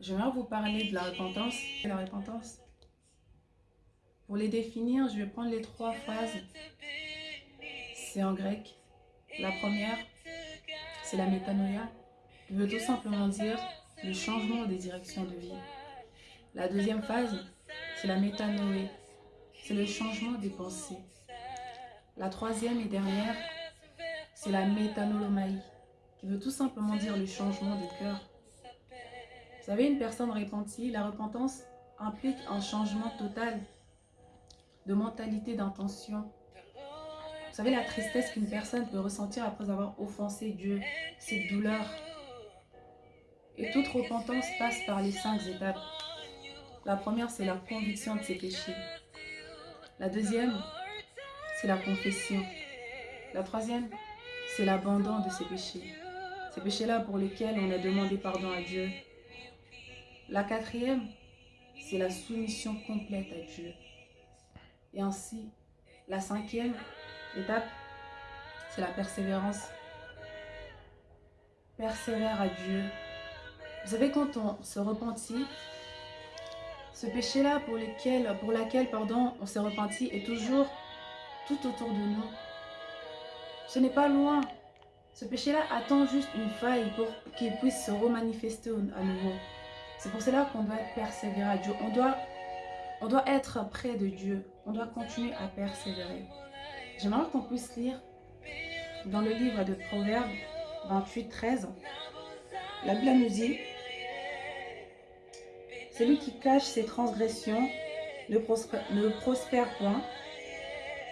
J'aimerais vous parler de la repentance la repentance. Pour les définir, je vais prendre les trois phrases. C'est en grec. La première, c'est la métanoïa, qui veut tout simplement dire le changement des directions de vie. La deuxième phase, c'est la métanoé, c'est le changement des pensées. La troisième et dernière, c'est la métanolomaï, qui veut tout simplement dire le changement de cœur. Vous savez, une personne repentie, la repentance implique un changement total de mentalité, d'intention. Vous savez, la tristesse qu'une personne peut ressentir après avoir offensé Dieu, cette douleur. Et toute repentance passe par les cinq étapes. La première, c'est la conviction de ses péchés. La deuxième, c'est la confession. La troisième, c'est l'abandon de ses péchés. Ces péchés-là pour lesquels on a demandé pardon à Dieu. La quatrième, c'est la soumission complète à Dieu. Et ainsi, la cinquième étape, c'est la persévérance. Persévère à Dieu. Vous savez, quand on se repentit, ce péché-là pour, lequel, laquelle on s'est repenti est toujours tout autour de nous. Ce n'est pas loin. Ce péché-là attend juste une faille pour qu'il puisse se remanifester à nouveau. C'est pour cela qu'on doit persévérer à Dieu. On doit, être près de Dieu. On doit continuer à persévérer. J'aimerais qu'on puisse lire dans le livre de Proverbes 28, 13. La Bible nous dit Celui qui cache ses transgressions ne prospère, ne prospère point,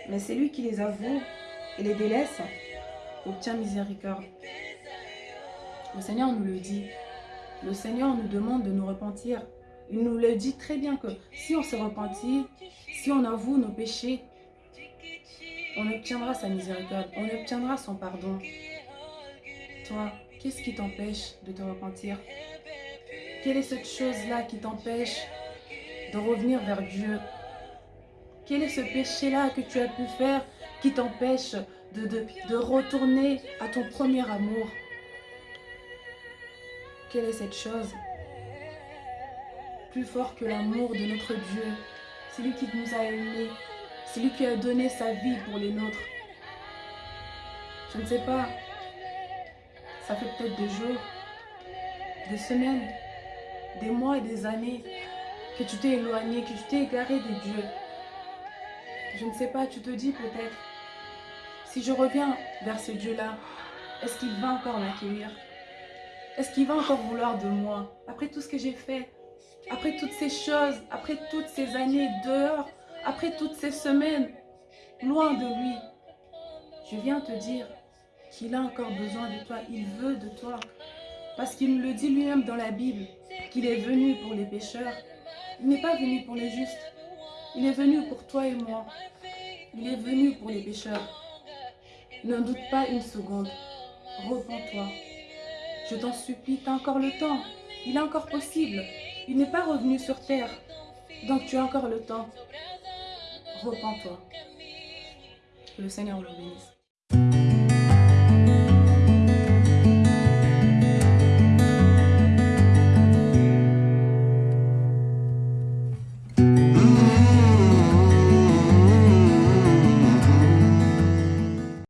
mais celui qui les avoue et les délaisse obtient miséricorde. Le Seigneur nous le dit. Le Seigneur nous demande de nous repentir. Il nous le dit très bien que si on se repentit, si on avoue nos péchés, on obtiendra sa miséricorde, on obtiendra son pardon. Toi, qu'est-ce qui t'empêche de te repentir? Quelle est cette chose-là qui t'empêche de revenir vers Dieu? Quel est ce péché-là que tu as pu faire qui t'empêche de, de, de retourner à ton premier amour? Quelle est cette chose plus fort que l'amour de notre Dieu C'est lui qui nous a aimés, c'est lui qui a donné sa vie pour les nôtres? Je ne sais pas, ça fait peut-être des jours, des semaines, des mois et des années que tu t'es éloigné, que tu t'es égaré de Dieu. Je ne sais pas, tu te dis peut-être, si je reviens vers ce Dieu-là, est-ce qu'il va encore m'accueillir? Est-ce qu'il va encore vouloir de moi Après tout ce que j'ai fait, après toutes ces choses, après toutes ces années dehors, après toutes ces semaines, loin de lui, je viens te dire qu'il a encore besoin de toi, il veut de toi. Parce qu'il le dit lui-même dans la Bible, qu'il est venu pour les pécheurs. Il n'est pas venu pour les justes, il est venu pour toi et moi. Il est venu pour les pécheurs. N'en doute pas une seconde. Repends-toi. Je t'en supplie, tu as encore le temps. Il est encore possible. Il n'est pas revenu sur terre. Donc tu as encore le temps. Repends-toi. Que le Seigneur le bénisse.